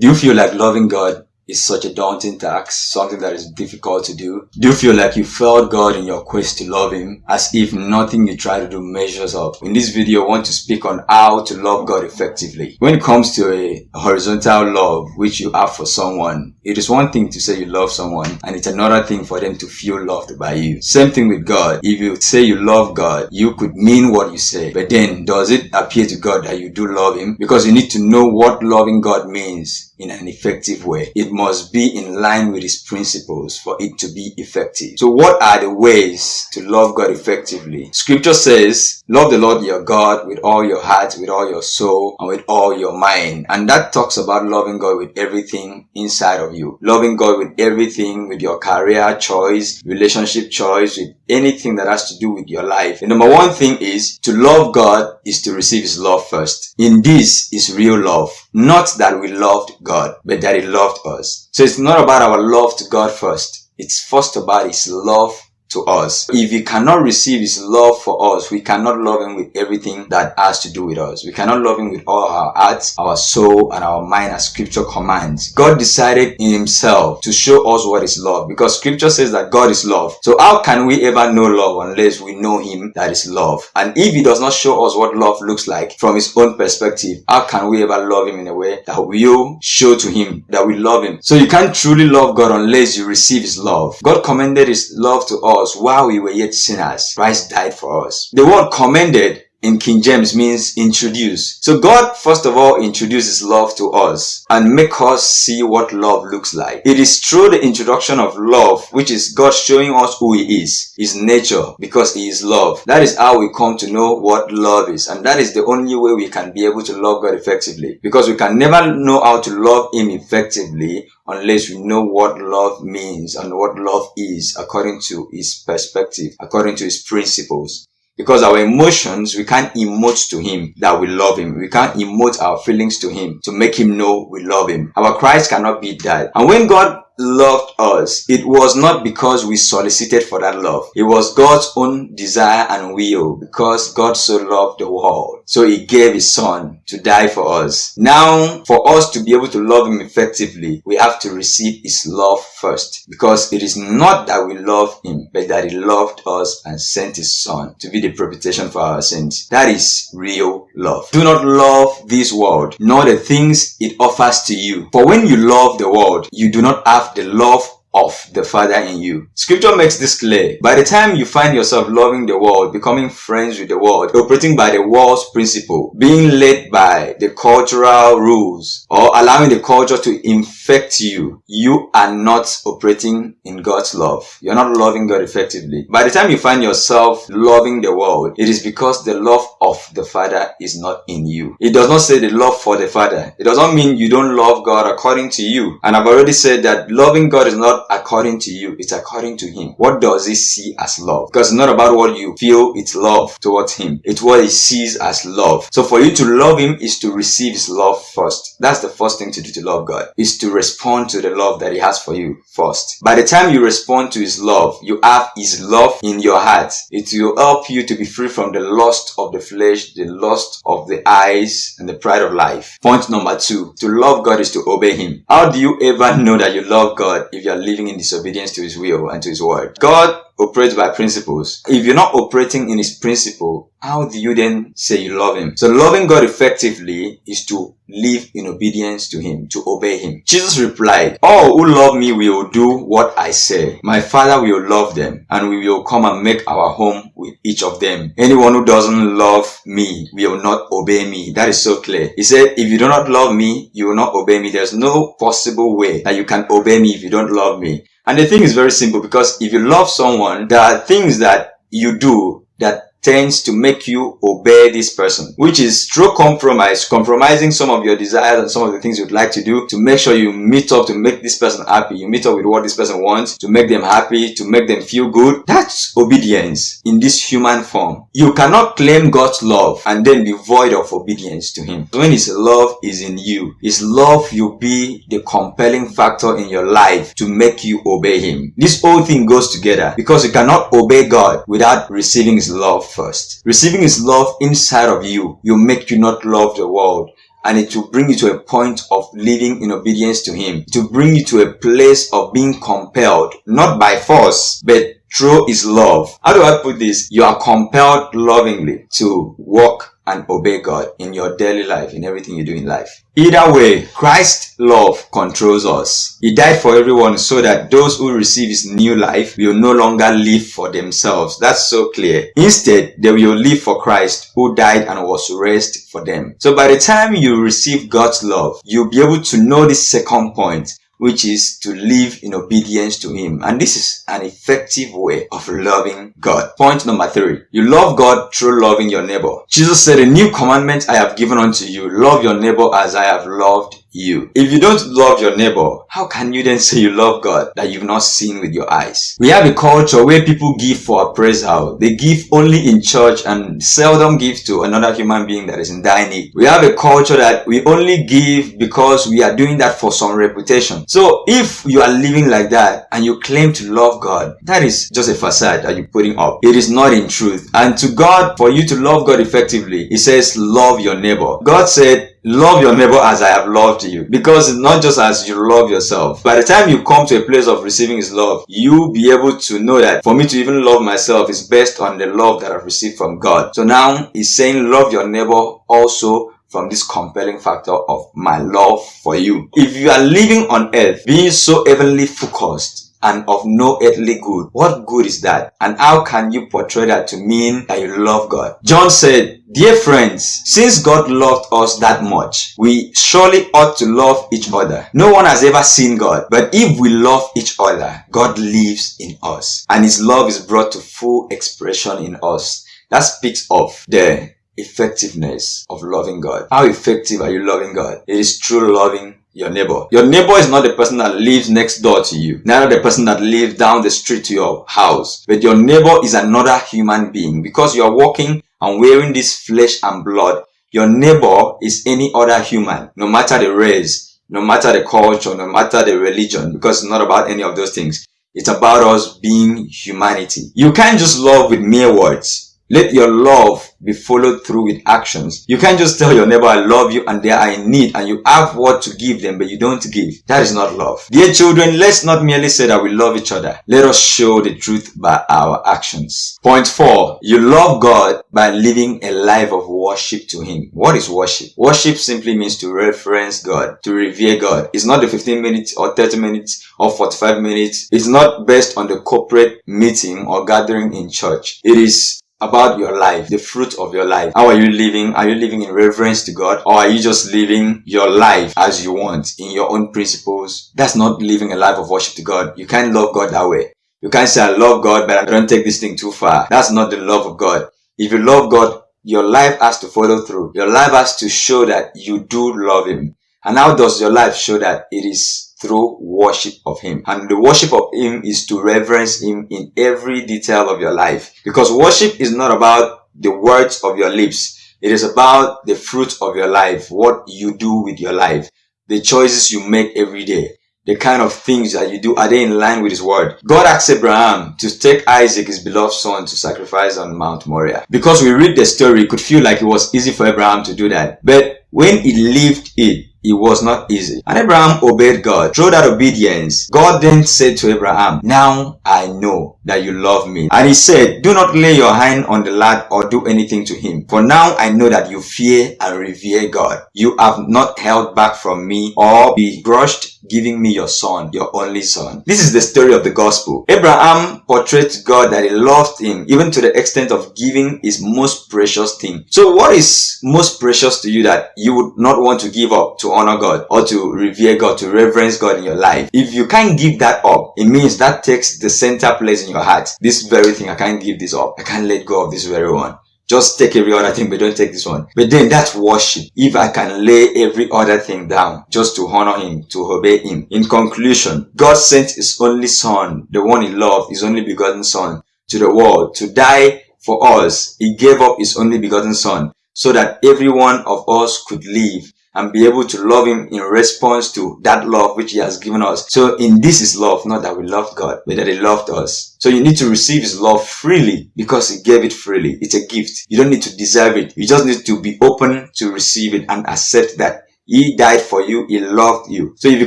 Do you feel like loving God is such a daunting task, something that is difficult to do? Do you feel like you failed God in your quest to love Him as if nothing you try to do measures up? In this video, I want to speak on how to love God effectively. When it comes to a horizontal love which you have for someone, it is one thing to say you love someone and it's another thing for them to feel loved by you. Same thing with God. If you say you love God, you could mean what you say, but then does it appear to God that you do love Him? Because you need to know what loving God means in an effective way. It must be in line with his principles for it to be effective. So what are the ways to love God effectively? Scripture says, love the Lord your God with all your heart, with all your soul, and with all your mind. And that talks about loving God with everything inside of you. Loving God with everything, with your career choice, relationship choice, with anything that has to do with your life. The number one thing is to love God is to receive his love first. In this is real love. Not that we loved God, but that he loved us. So it's not about our love to God first. It's first about his love to us. If he cannot receive his love for us, we cannot love him with everything that has to do with us. We cannot love him with all our hearts, our soul, and our mind as scripture commands. God decided in himself to show us what is love because scripture says that God is love. So how can we ever know love unless we know him that is love? And if he does not show us what love looks like from his own perspective, how can we ever love him in a way that will show to him that we love him? So you can't truly love God unless you receive his love. God commended his love to us us while we were yet sinners. Christ died for us. The word commended in King James means introduce. So God first of all introduces love to us and make us see what love looks like. It is through the introduction of love which is God showing us who he is, his nature because he is love. That is how we come to know what love is and that is the only way we can be able to love God effectively because we can never know how to love him effectively unless we know what love means and what love is according to his perspective, according to his principles. Because our emotions, we can't emote to him that we love him. We can't emote our feelings to him to make him know we love him. Our cries cannot be that. And when God loved us, it was not because we solicited for that love. It was God's own desire and will because God so loved the world. So he gave his son to die for us. Now, for us to be able to love him effectively, we have to receive his love first because it is not that we love him, but that he loved us and sent his son to be the propitiation for our sins. That is real love. Do not love this world, nor the things it offers to you. For when you love the world, you do not have the love of the Father in you. Scripture makes this clear. By the time you find yourself loving the world, becoming friends with the world, operating by the world's principle, being led by the cultural rules, or allowing the culture to infect you, you are not operating in God's love. You're not loving God effectively. By the time you find yourself loving the world, it is because the love of the Father is not in you. It does not say the love for the Father. It does not mean you don't love God according to you. And I've already said that loving God is not according to you, it's according to him. What does he see as love? Because it's not about what you feel it's love towards him. It's what he sees as love. So for you to love him is to receive his love first. That's the first thing to do to love God, is to respond to the love that he has for you first. By the time you respond to his love, you have his love in your heart. It will help you to be free from the lust of the flesh, the lust of the eyes, and the pride of life. Point number two, to love God is to obey him. How do you ever know that you love God if you are living in disobedience to his will and to his word. God operates by principles. If you're not operating in his principle, how do you then say you love him? So loving God effectively is to live in obedience to him, to obey him. Jesus replied, All who love me will do what I say. My father will love them and we will come and make our home with each of them. Anyone who doesn't love me will not obey me. That is so clear. He said, if you do not love me, you will not obey me. There's no possible way that you can obey me if you don't love me. And the thing is very simple because if you love someone, there are things that you do that tends to make you obey this person, which is through compromise, compromising some of your desires and some of the things you'd like to do to make sure you meet up to make this person happy. You meet up with what this person wants to make them happy, to make them feel good. That's obedience in this human form. You cannot claim God's love and then be void of obedience to Him. When His love is in you, His love will be the compelling factor in your life to make you obey Him. This whole thing goes together because you cannot obey God without receiving His love first. Receiving His love inside of you will make you not love the world and it will bring you to a point of living in obedience to him. It will bring you to a place of being compelled not by force but through his love. How do i put this? You are compelled lovingly to walk and obey God in your daily life, in everything you do in life. Either way, Christ's love controls us. He died for everyone so that those who receive his new life will no longer live for themselves. That's so clear. Instead, they will live for Christ who died and was raised for them. So by the time you receive God's love, you'll be able to know this second point which is to live in obedience to Him. And this is an effective way of loving God. Point number three. You love God through loving your neighbor. Jesus said, a new commandment I have given unto you. Love your neighbor as I have loved you. If you don't love your neighbor, how can you then say you love God that you've not seen with your eyes? We have a culture where people give for appraisal. They give only in church and seldom give to another human being that is in dire need. We have a culture that we only give because we are doing that for some reputation. So if you are living like that and you claim to love God, that is just a facade that you're putting up. It is not in truth. And to God, for you to love God effectively, He says, love your neighbor. God said, love your neighbor as I have loved you. Because it's not just as you love yourself. By the time you come to a place of receiving his love, you'll be able to know that for me to even love myself is based on the love that I've received from God. So now he's saying love your neighbor also from this compelling factor of my love for you. If you are living on earth being so heavenly focused, and of no earthly good. What good is that? And how can you portray that to mean that you love God? John said, Dear friends, since God loved us that much, we surely ought to love each other. No one has ever seen God, but if we love each other, God lives in us and his love is brought to full expression in us. That speaks of the effectiveness of loving God. How effective are you loving God? It is true loving your neighbor. Your neighbor is not the person that lives next door to you, neither the person that lives down the street to your house, but your neighbor is another human being because you are walking and wearing this flesh and blood. Your neighbor is any other human, no matter the race, no matter the culture, no matter the religion, because it's not about any of those things. It's about us being humanity. You can't just love with mere words. Let your love be followed through with actions. You can't just tell your neighbor, I love you and they are in need and you have what to give them, but you don't give. That is not love. Dear children, let's not merely say that we love each other. Let us show the truth by our actions. Point four, you love God by living a life of worship to Him. What is worship? Worship simply means to reference God, to revere God. It's not the 15 minutes or 30 minutes or 45 minutes. It's not based on the corporate meeting or gathering in church. It is about your life, the fruit of your life. How are you living? Are you living in reverence to God? Or are you just living your life as you want in your own principles? That's not living a life of worship to God. You can't love God that way. You can't say, I love God, but I don't take this thing too far. That's not the love of God. If you love God, your life has to follow through. Your life has to show that you do love Him. And how does your life show that it is through worship of Him. And the worship of Him is to reverence Him in every detail of your life. Because worship is not about the words of your lips. It is about the fruit of your life, what you do with your life, the choices you make every day, the kind of things that you do, are they in line with His word? God asked Abraham to take Isaac, his beloved son, to sacrifice on Mount Moriah. Because we read the story, it could feel like it was easy for Abraham to do that. But when he lived it, it was not easy. And Abraham obeyed God. Through that obedience, God then said to Abraham, Now I know that you love me. And he said, Do not lay your hand on the lad or do anything to him. For now I know that you fear and revere God. You have not held back from me or begrudged giving me your son, your only son. This is the story of the gospel. Abraham portrayed God that he loved him even to the extent of giving his most precious thing. So what is most precious to you that you would not want to give up to honor God or to revere God, to reverence God in your life? If you can't give that up, it means that takes the center place in your heart. This very thing, I can't give this up. I can't let go of this very one. Just take every other thing, but don't take this one. But then that's worship. If I can lay every other thing down just to honor him, to obey him. In conclusion, God sent his only son, the one he loved, his only begotten son, to the world to die for us. He gave up his only begotten son so that every one of us could live and be able to love him in response to that love which he has given us. So in this is love, not that we loved God, but that he loved us. So you need to receive his love freely because he gave it freely. It's a gift. You don't need to deserve it. You just need to be open to receive it and accept that he died for you. He loved you. So if you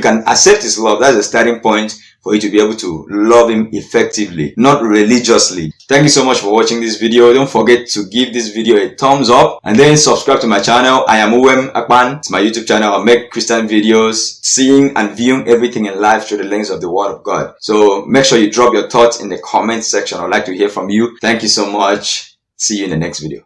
can accept his love, that's the starting point for you to be able to love him effectively, not religiously. Thank you so much for watching this video. Don't forget to give this video a thumbs up and then subscribe to my channel. I am Uwem Akpan. It's my YouTube channel. I make Christian videos, seeing and viewing everything in life through the lens of the Word of God. So make sure you drop your thoughts in the comment section. I'd like to hear from you. Thank you so much. See you in the next video.